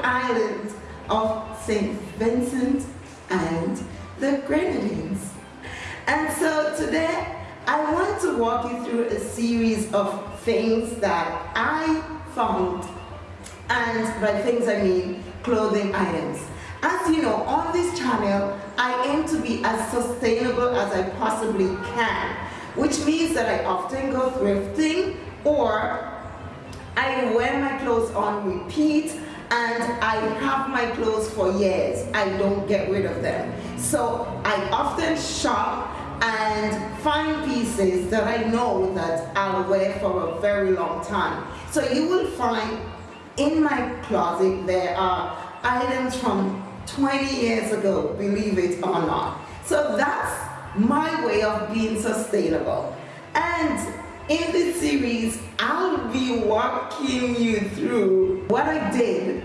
beautiful island of St. Vincent and the Grenadines. And so today I want to walk you through a series of things that I found and by things I mean clothing items. As you know, on this channel, I aim to be as sustainable as I possibly can, which means that I often go thrifting or I wear my clothes on repeat and I have my clothes for years. I don't get rid of them. So I often shop and find pieces that I know that I'll wear for a very long time. So you will find in my closet there are items from 20 years ago, believe it or not. So that's my way of being sustainable. And in this series, walking you through what I did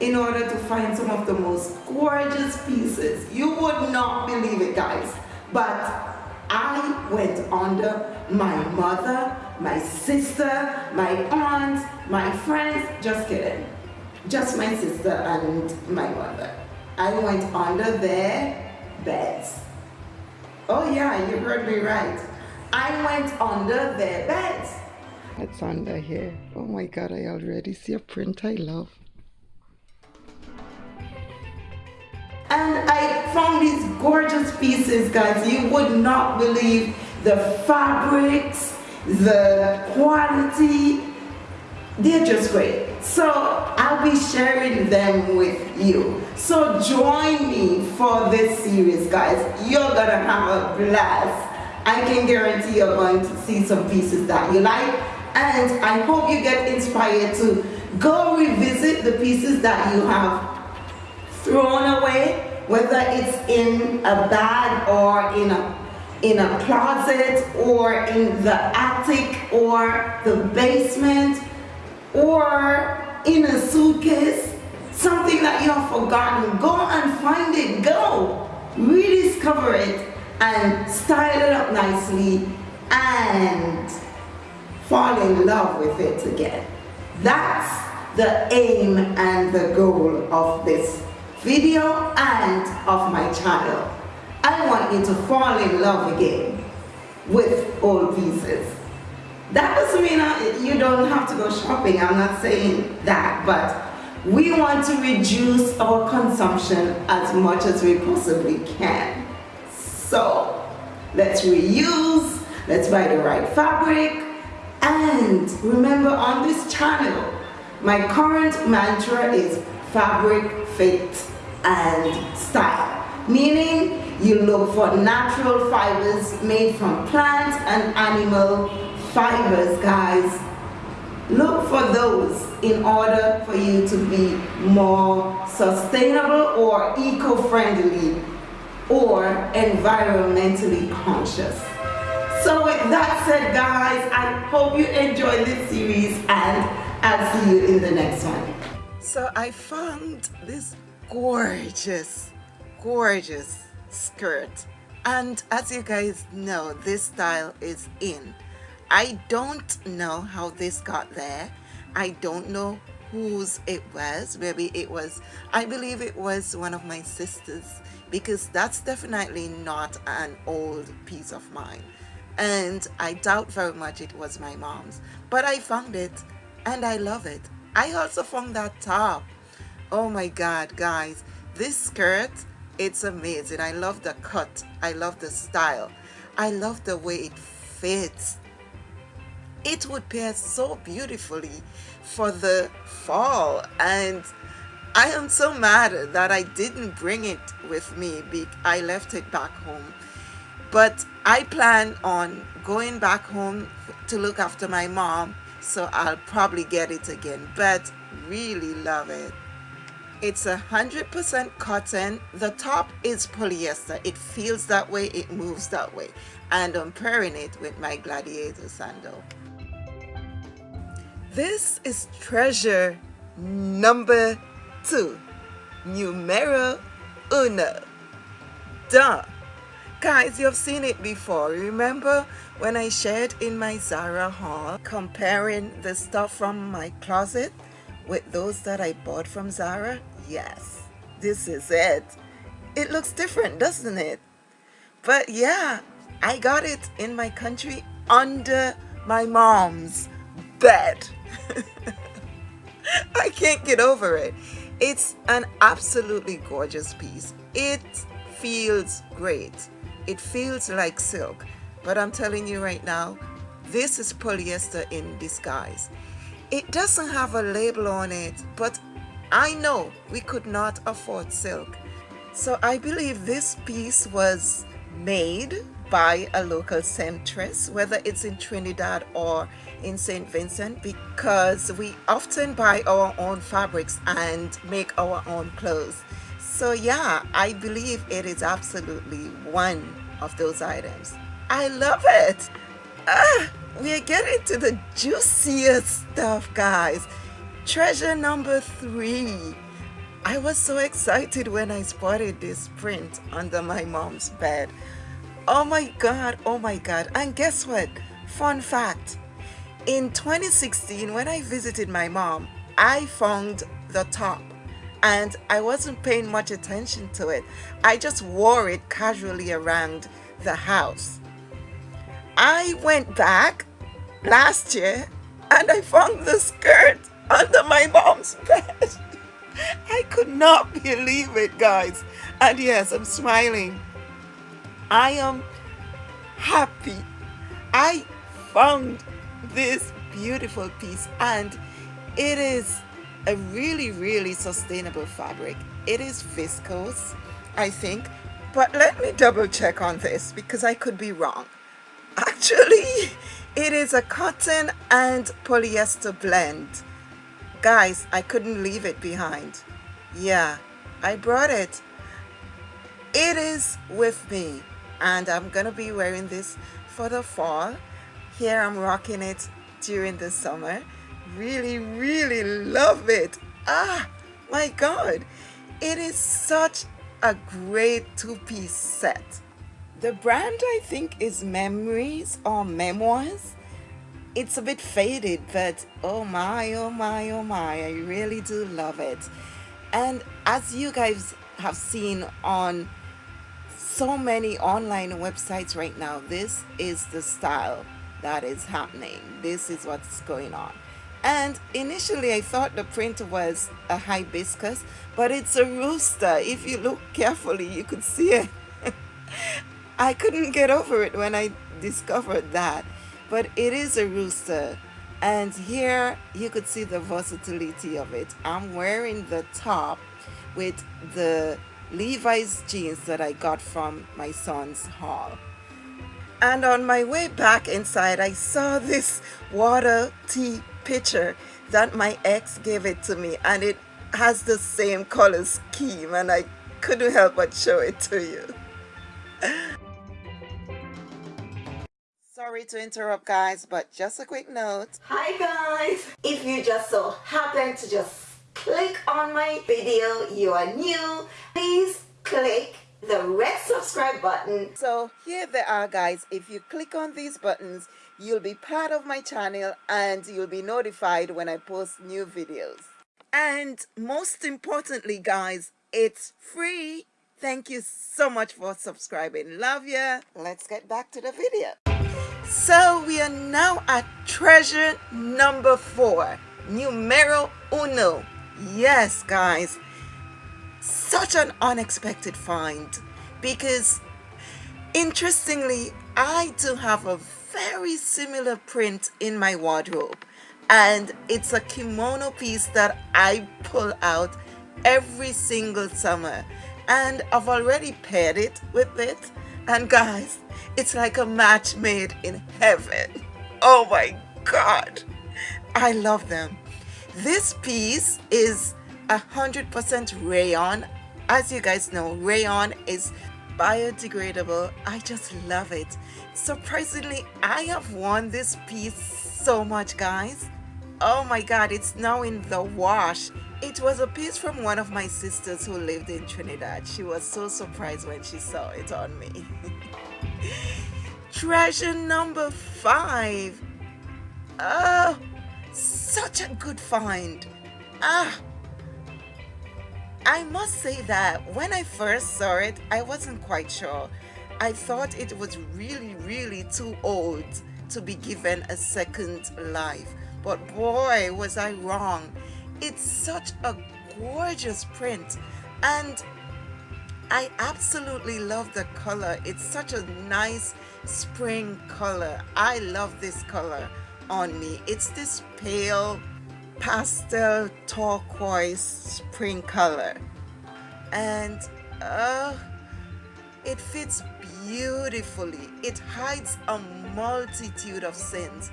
in order to find some of the most gorgeous pieces. You would not believe it, guys. But I went under my mother, my sister, my aunt, my friends, just kidding. Just my sister and my mother. I went under their beds. Oh yeah, you heard me right. I went under their beds. It's under here. Oh my God, I already see a print I love. And I found these gorgeous pieces, guys. You would not believe the fabrics, the quality. They're just great. So I'll be sharing them with you. So join me for this series, guys. You're gonna have a blast. I can guarantee you're going to see some pieces that you like. And I hope you get inspired to go revisit the pieces that you have thrown away, whether it's in a bag or in a in a closet or in the attic or the basement or in a suitcase, something that you have forgotten, go and find it, go, rediscover it and style it up nicely. And fall in love with it again. That's the aim and the goal of this video and of my channel. I want you to fall in love again with old pieces. That doesn't mean you don't have to go shopping, I'm not saying that, but we want to reduce our consumption as much as we possibly can. So, let's reuse, let's buy the right fabric, and remember on this channel, my current mantra is fabric fit and style. Meaning you look for natural fibers made from plant and animal fibers, guys. Look for those in order for you to be more sustainable or eco-friendly or environmentally conscious. So with that said, guys, I hope you enjoyed this series and I'll see you in the next one. So I found this gorgeous, gorgeous skirt. And as you guys know, this style is in. I don't know how this got there. I don't know whose it was. Maybe it was, I believe it was one of my sisters because that's definitely not an old piece of mine. And I doubt very much it was my mom's. But I found it and I love it. I also found that top. Oh my god guys this skirt it's amazing. I love the cut. I love the style. I love the way it fits. It would pair so beautifully for the fall and I am so mad that I didn't bring it with me I left it back home but I plan on going back home to look after my mom so I'll probably get it again. But really love it. It's a hundred percent cotton. The top is polyester. It feels that way. It moves that way. And I'm pairing it with my gladiator sandal. This is treasure number two. Numero uno. Duh guys you've seen it before. Remember when I shared in my Zara haul comparing the stuff from my closet with those that I bought from Zara? Yes this is it. It looks different doesn't it? But yeah I got it in my country under my mom's bed. I can't get over it. It's an absolutely gorgeous piece. It feels great it feels like silk. But I'm telling you right now this is polyester in disguise. It doesn't have a label on it but I know we could not afford silk. So I believe this piece was made by a local seamstress whether it's in Trinidad or in St. Vincent because we often buy our own fabrics and make our own clothes so yeah, I believe it is absolutely one of those items. I love it. Ah, we are getting to the juiciest stuff, guys. Treasure number three. I was so excited when I spotted this print under my mom's bed. Oh my God, oh my God. And guess what? Fun fact. In 2016, when I visited my mom, I found the top and I wasn't paying much attention to it. I just wore it casually around the house. I went back last year and I found the skirt under my mom's bed. I could not believe it, guys. And yes, I'm smiling. I am happy. I found this beautiful piece and it is a really really sustainable fabric. It is viscose I think but let me double check on this because I could be wrong. Actually it is a cotton and polyester blend. Guys I couldn't leave it behind. Yeah I brought it. It is with me and I'm gonna be wearing this for the fall. Here I'm rocking it during the summer really really love it. Ah my god. It is such a great two-piece set. The brand I think is Memories or Memoirs. It's a bit faded but oh my oh my oh my I really do love it. And as you guys have seen on so many online websites right now this is the style that is happening. This is what's going on and initially I thought the print was a hibiscus but it's a rooster. If you look carefully you could see it. I couldn't get over it when I discovered that but it is a rooster. And here you could see the versatility of it. I'm wearing the top with the Levi's jeans that I got from my son's haul. And on my way back inside I saw this water tea picture that my ex gave it to me and it has the same color scheme and I couldn't help but show it to you. Sorry to interrupt guys, but just a quick note. Hi guys! If you just so happen to just click on my video, you are new, please click the red subscribe button. So here they are guys, if you click on these buttons, You'll be part of my channel and you'll be notified when I post new videos. And most importantly, guys, it's free. Thank you so much for subscribing. Love ya. Let's get back to the video. So we are now at treasure number four, numero uno. Yes, guys, such an unexpected find because interestingly, I do have a very similar print in my wardrobe. And it's a kimono piece that I pull out every single summer. And I've already paired it with it. And guys it's like a match made in heaven. Oh my god. I love them. This piece is a hundred percent rayon as you guys know rayon is biodegradable I just love it surprisingly I have worn this piece so much guys oh my god it's now in the wash it was a piece from one of my sisters who lived in Trinidad. She was so surprised when she saw it on me. Treasure number five. Oh, such a good find. Ah, I must say that when I first saw it, I wasn't quite sure. I thought it was really, really too old to be given a second life. But boy, was I wrong. It's such a gorgeous print and I absolutely love the color. It's such a nice spring color. I love this color on me. It's this pale pastel turquoise spring color and uh, it fits beautifully. It hides a multitude of sins.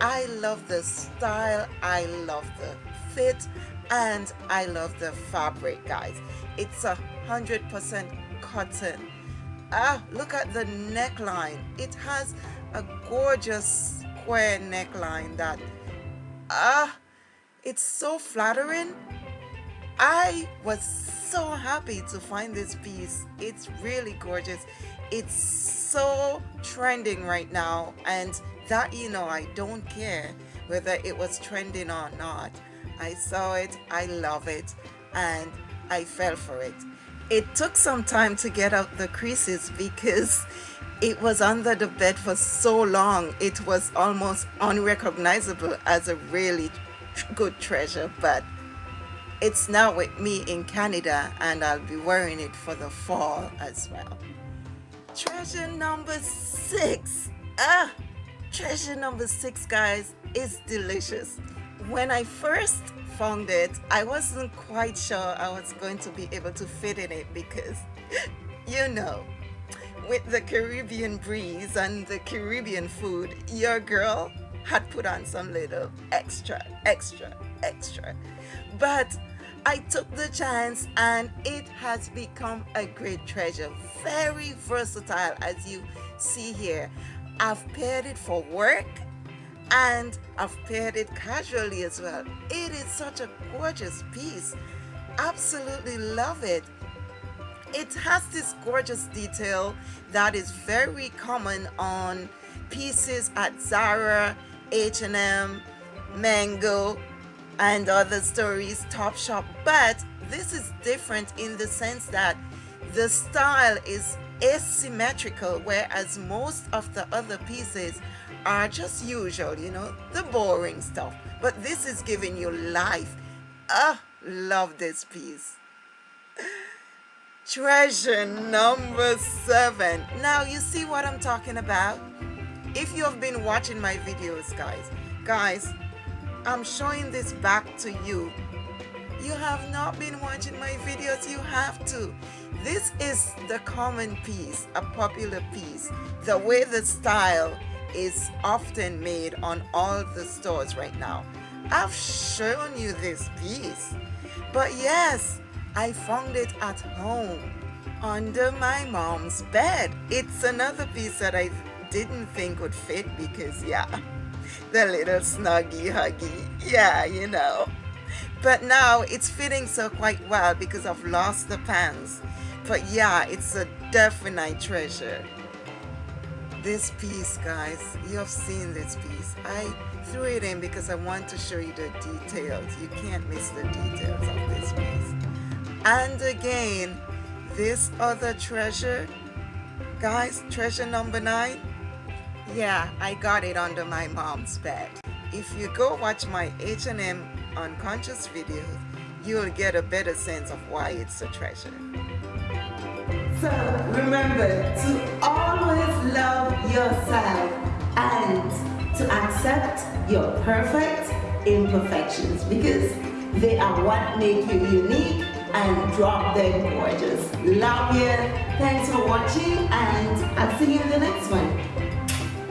I love the style, I love the fit, and I love the fabric, guys. It's a hundred percent cotton. Ah, look at the neckline. It has a gorgeous square neckline that ah, it's so flattering. I was so happy to find this piece. It's really gorgeous. It's so trending right now and that you know I don't care whether it was trending or not I saw it I love it and I fell for it it took some time to get out the creases because it was under the bed for so long it was almost unrecognizable as a really good treasure but it's now with me in Canada and I'll be wearing it for the fall as well. Treasure number six. Ah treasure number six guys is delicious. When I first found it I wasn't quite sure I was going to be able to fit in it because you know with the Caribbean breeze and the Caribbean food your girl had put on some little extra extra extra but I took the chance and it has become a great treasure. Very versatile as you see here. I've paired it for work and I've paired it casually as well. It is such a gorgeous piece. Absolutely love it. It has this gorgeous detail that is very common on pieces at Zara, H&M, Mango, and other stories Topshop. But this is different in the sense that the style is asymmetrical whereas most of the other pieces are just usual you know the boring stuff. But this is giving you life. Ah love this piece. Treasure number seven. Now you see what I'm talking about if you have been watching my videos guys guys I'm showing this back to you. You have not been watching my videos, you have to. This is the common piece, a popular piece. The way the style is often made on all the stores right now. I've shown you this piece. But yes, I found it at home under my mom's bed. It's another piece that I didn't think would fit because yeah, the little snuggy huggy. Yeah, you know. But now it's fitting so quite well because I've lost the pants. But yeah, it's a definite treasure. This piece, guys, you have seen this piece. I threw it in because I want to show you the details. You can't miss the details of this piece. And again, this other treasure, guys, treasure number nine, yeah, I got it under my mom's bed. If you go watch my H&M unconscious videos, you'll get a better sense of why it's a treasure. So remember to always love yourself and to accept your perfect imperfections because they are what make you unique and drop dead gorgeous. Love you. Thanks for watching and I'll see you in the next one.